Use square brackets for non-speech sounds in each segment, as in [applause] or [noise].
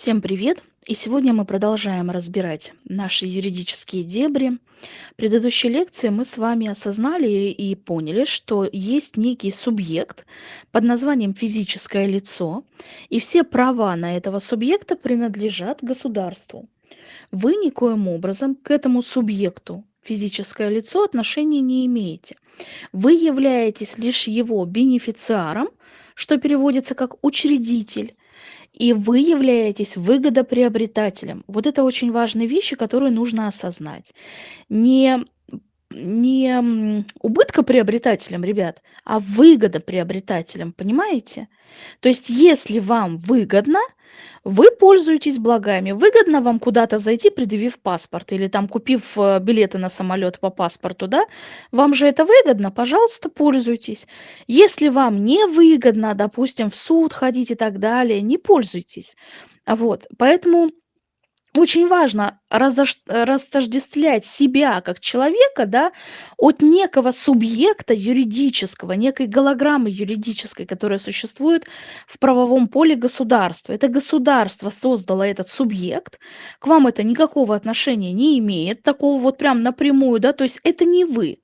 Всем привет! И сегодня мы продолжаем разбирать наши юридические дебри. В предыдущей лекции мы с вами осознали и поняли, что есть некий субъект под названием физическое лицо, и все права на этого субъекта принадлежат государству. Вы никоим образом к этому субъекту, физическое лицо, отношения не имеете. Вы являетесь лишь его бенефициаром, что переводится как учредитель, и вы являетесь выгодоприобретателем. Вот это очень важные вещи, которые нужно осознать. Не не убыткоприобретателем, ребят, а выгодоприобретателем, понимаете? То есть если вам выгодно, вы пользуетесь благами. Выгодно вам куда-то зайти, предъявив паспорт, или там купив э, билеты на самолет по паспорту, да? Вам же это выгодно, пожалуйста, пользуйтесь. Если вам не выгодно, допустим, в суд ходить и так далее, не пользуйтесь. Вот, поэтому очень важно растождествлять себя как человека да, от некого субъекта юридического, некой голограммы юридической, которая существует в правовом поле государства. Это государство создало этот субъект, к вам это никакого отношения не имеет, такого вот прям напрямую, да, то есть это не вы.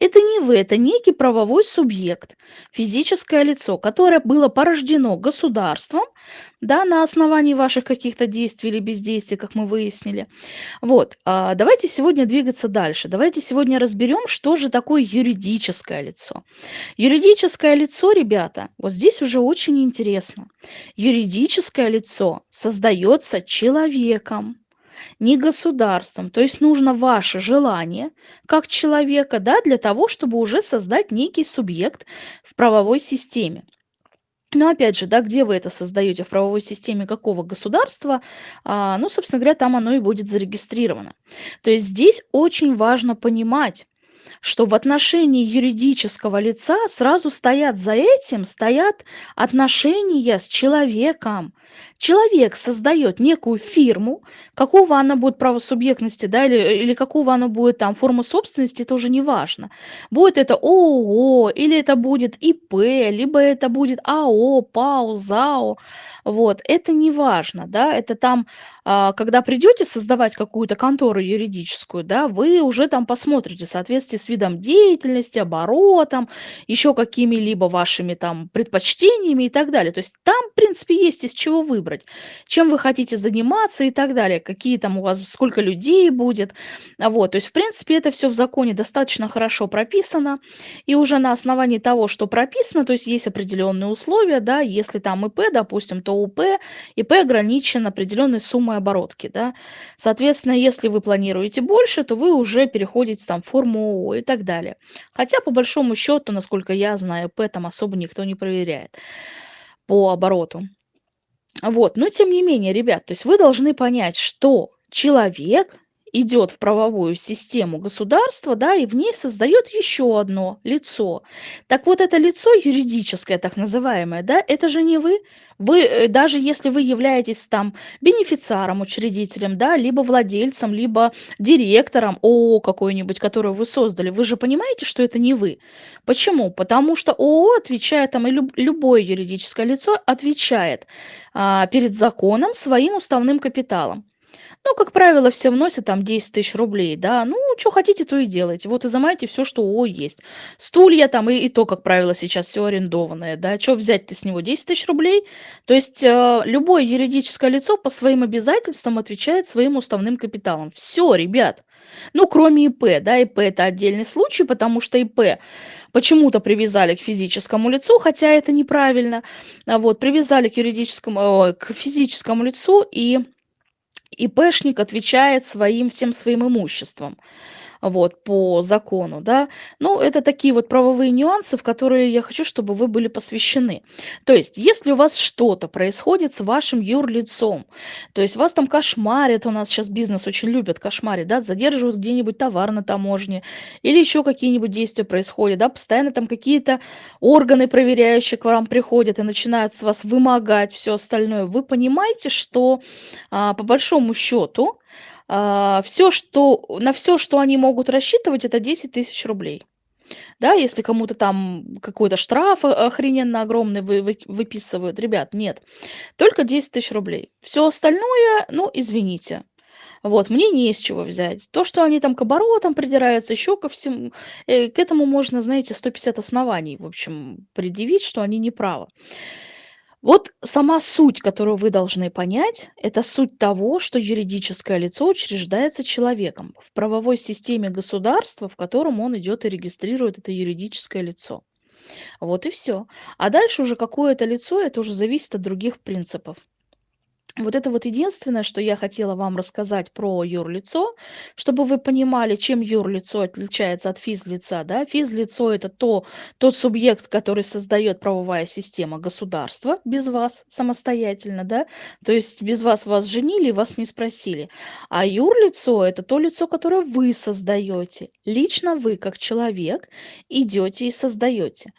Это не вы, это некий правовой субъект, физическое лицо, которое было порождено государством, да, на основании ваших каких-то действий или бездействий, как мы выяснили. Вот, а давайте сегодня двигаться дальше. Давайте сегодня разберем, что же такое юридическое лицо. Юридическое лицо, ребята, вот здесь уже очень интересно. Юридическое лицо создается человеком не государством. То есть нужно ваше желание как человека да, для того, чтобы уже создать некий субъект в правовой системе. Но опять же, да, где вы это создаете, в правовой системе какого государства, а, ну, собственно говоря, там оно и будет зарегистрировано. То есть здесь очень важно понимать, что в отношении юридического лица сразу стоят за этим, стоят отношения с человеком. Человек создает некую фирму, какого она будет правосубъектности, да, или, или какого она будет там форму собственности, это уже не важно. Будет это ООО, или это будет ИП, либо это будет АО, ПАО, ЗАО. Вот, это не важно, да, это там, а, когда придете создавать какую-то контору юридическую, да, вы уже там посмотрите в соответствии с видом деятельности, оборотом, еще какими-либо вашими там предпочтениями и так далее. То есть там, в принципе, есть из чего выбрать, чем вы хотите заниматься и так далее, какие там у вас, сколько людей будет. Вот, то есть, в принципе, это все в законе достаточно хорошо прописано, и уже на основании того, что прописано, то есть есть определенные условия, да, если там ИП, допустим, то УП, ИП ограничен определенной суммой оборотки, да. Соответственно, если вы планируете больше, то вы уже переходите там в форму ООО и так далее. Хотя, по большому счету, насколько я знаю, ИП там особо никто не проверяет по обороту. Вот, но тем не менее, ребят, то есть вы должны понять, что человек идет в правовую систему государства, да, и в ней создает еще одно лицо. Так вот, это лицо юридическое, так называемое, да, это же не вы. Вы, э, даже если вы являетесь там бенефициаром, учредителем, да, либо владельцем, либо директором ООО какой-нибудь, которую вы создали, вы же понимаете, что это не вы. Почему? Потому что ООО отвечает, там, и люб, любое юридическое лицо отвечает а, перед законом своим уставным капиталом. Ну, как правило, все вносят там 10 тысяч рублей, да. Ну, что хотите, то и делайте. Вот изымайте все, что у есть. Стулья там, и, и то, как правило, сейчас все арендованное, да. Что взять-то с него 10 тысяч рублей? То есть э, любое юридическое лицо по своим обязательствам отвечает своим уставным капиталом. Все, ребят. Ну, кроме ИП, да, ИП это отдельный случай, потому что ИП почему-то привязали к физическому лицу, хотя это неправильно. А вот, привязали к юридическому, э, к физическому лицу и ИПшник отвечает своим всем своим имуществом вот, по закону, да. Ну, это такие вот правовые нюансы, в которые я хочу, чтобы вы были посвящены. То есть, если у вас что-то происходит с вашим юрлицом, то есть вас там кошмарят, у нас сейчас бизнес очень любят кошмарить, да, задерживают где-нибудь товар на таможне, или еще какие-нибудь действия происходят, да, постоянно там какие-то органы проверяющие к вам приходят и начинают с вас вымогать все остальное, вы понимаете, что а, по большому счету а, все, что на все, что они могут рассчитывать, это 10 тысяч рублей. Да, если кому-то там какой-то штраф о охрененно огромный вы вы выписывают. Ребят, нет, только 10 тысяч рублей. Все остальное, ну, извините. Вот, мне не из чего взять. То, что они там к оборотам придираются, еще ко всему, э, к этому можно, знаете, 150 оснований, в общем, предъявить, что они не правы. Вот сама суть, которую вы должны понять, это суть того, что юридическое лицо учреждается человеком в правовой системе государства, в котором он идет и регистрирует это юридическое лицо. Вот и все. А дальше уже какое это лицо, это уже зависит от других принципов. Вот это вот единственное, что я хотела вам рассказать про юрлицо, чтобы вы понимали, чем юрлицо отличается от физлица. Да? Физлицо– это то, тот субъект, который создает правовая система государства без вас самостоятельно. Да? То есть без вас вас женили, вас не спросили. А юрлицо– это то лицо, которое вы создаете. Лично вы, как человек, идете и создаете.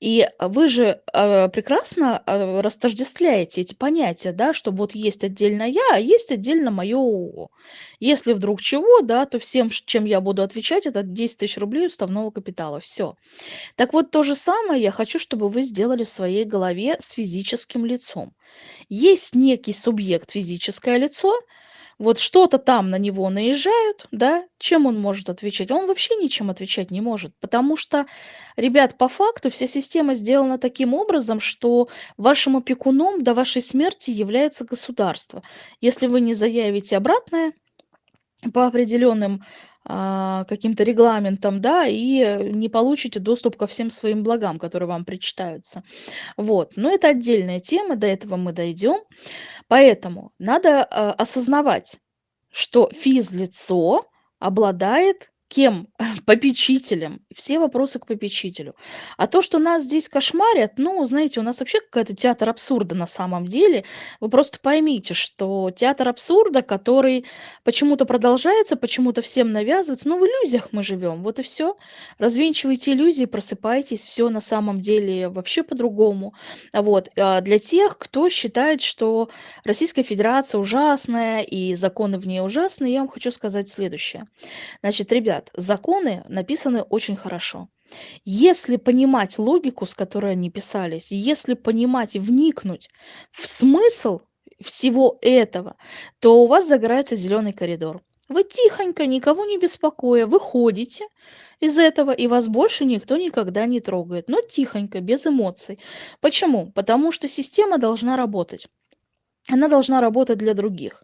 И вы же э, прекрасно э, растождествляете эти понятия, да, что вот есть отдельно я, а есть отдельно мое ООО. Если вдруг чего, да, то всем, чем я буду отвечать, это 10 тысяч рублей уставного капитала. Все. Так вот, то же самое я хочу, чтобы вы сделали в своей голове с физическим лицом. Есть некий субъект физическое лицо, вот что-то там на него наезжают, да, чем он может отвечать? Он вообще ничем отвечать не может, потому что, ребят, по факту вся система сделана таким образом, что вашим опекуном до вашей смерти является государство. Если вы не заявите обратное по определенным каким-то регламентам, да, и не получите доступ ко всем своим благам, которые вам причитаются. Вот. Но это отдельная тема, до этого мы дойдем. Поэтому надо э, осознавать, что физлицо обладает кем? [laughs] Попечителем. Все вопросы к попечителю. А то, что нас здесь кошмарят, ну, знаете, у нас вообще какой-то театр абсурда на самом деле. Вы просто поймите, что театр абсурда, который почему-то продолжается, почему-то всем навязывается, ну, в иллюзиях мы живем, вот и все. Развенчивайте иллюзии, просыпайтесь, все на самом деле вообще по-другому. Вот. А для тех, кто считает, что Российская Федерация ужасная и законы в ней ужасные, я вам хочу сказать следующее. Значит, ребят, ребят, законы написаны очень хорошо. Если понимать логику, с которой они писались, если понимать и вникнуть в смысл всего этого, то у вас загорается зеленый коридор. Вы тихонько, никого не беспокоя, выходите из этого, и вас больше никто никогда не трогает. Но тихонько, без эмоций. Почему? Потому что система должна работать она должна работать для других.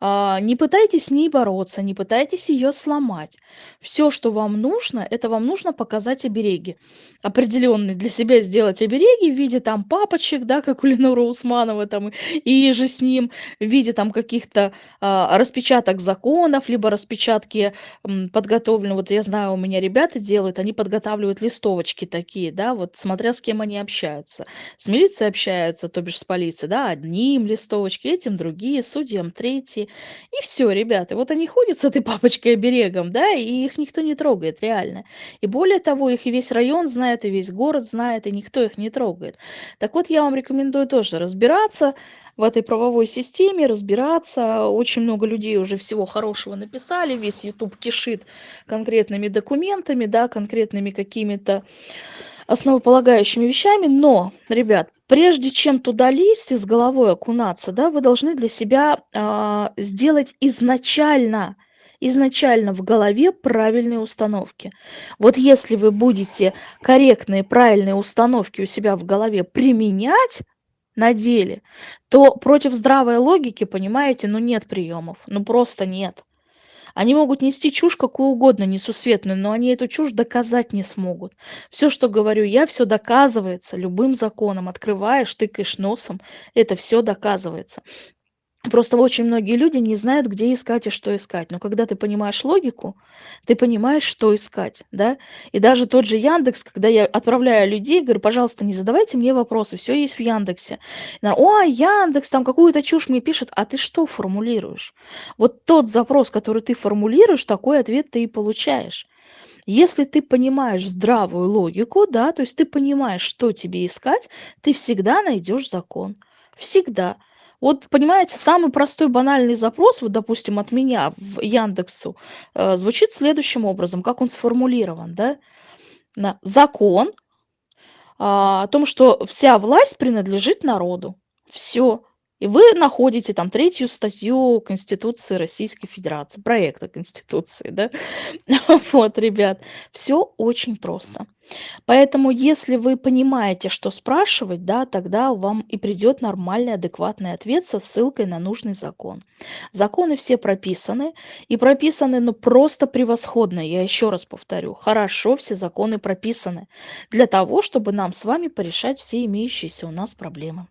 А, не пытайтесь с ней бороться, не пытайтесь ее сломать. Все, что вам нужно, это вам нужно показать обереги. Определенные для себя сделать обереги в виде там папочек, да, как у Ленора Усманова там и же с ним, в виде там каких-то а, распечаток законов, либо распечатки м, подготовлены. Вот я знаю, у меня ребята делают, они подготавливают листовочки такие, да, вот смотря с кем они общаются. С милицией общаются, то бишь с полицией, да, одним листовочки, этим другие, судьям третьи. И все, ребята, вот они ходят с этой папочкой оберегом, да, и их никто не трогает, реально. И более того, их и весь район знает, и весь город знает, и никто их не трогает. Так вот, я вам рекомендую тоже разбираться в этой правовой системе, разбираться. Очень много людей уже всего хорошего написали, весь YouTube кишит конкретными документами, да, конкретными какими-то основополагающими вещами. Но, ребят, прежде чем туда лезть и с головой окунаться, да, вы должны для себя а, сделать изначально изначально в голове правильные установки. Вот если вы будете корректные, правильные установки у себя в голове применять на деле, то против здравой логики, понимаете, ну нет приемов, ну просто нет. Они могут нести чушь какую угодно несусветную, но они эту чушь доказать не смогут. Все, что говорю я, все доказывается любым законом. Открываешь, тыкаешь носом, это все доказывается. Просто очень многие люди не знают, где искать и что искать. Но когда ты понимаешь логику, ты понимаешь, что искать, да. И даже тот же Яндекс, когда я отправляю людей, говорю, пожалуйста, не задавайте мне вопросы, все есть в Яндексе. О, Яндекс там какую-то чушь мне пишет, а ты что формулируешь? Вот тот запрос, который ты формулируешь, такой ответ ты и получаешь. Если ты понимаешь здравую логику, да, то есть ты понимаешь, что тебе искать, ты всегда найдешь закон. Всегда. Вот, понимаете, самый простой банальный запрос, вот, допустим, от меня в Яндексу, э, звучит следующим образом, как он сформулирован, да? на закон а, о том, что вся власть принадлежит народу. Все. И вы находите там третью статью Конституции Российской Федерации, проекта Конституции, да? [laughs] Вот, ребят, все очень просто. Поэтому, если вы понимаете, что спрашивать, да, тогда вам и придет нормальный, адекватный ответ со ссылкой на нужный закон. Законы все прописаны, и прописаны, ну, просто превосходно. Я еще раз повторю, хорошо все законы прописаны для того, чтобы нам с вами порешать все имеющиеся у нас проблемы.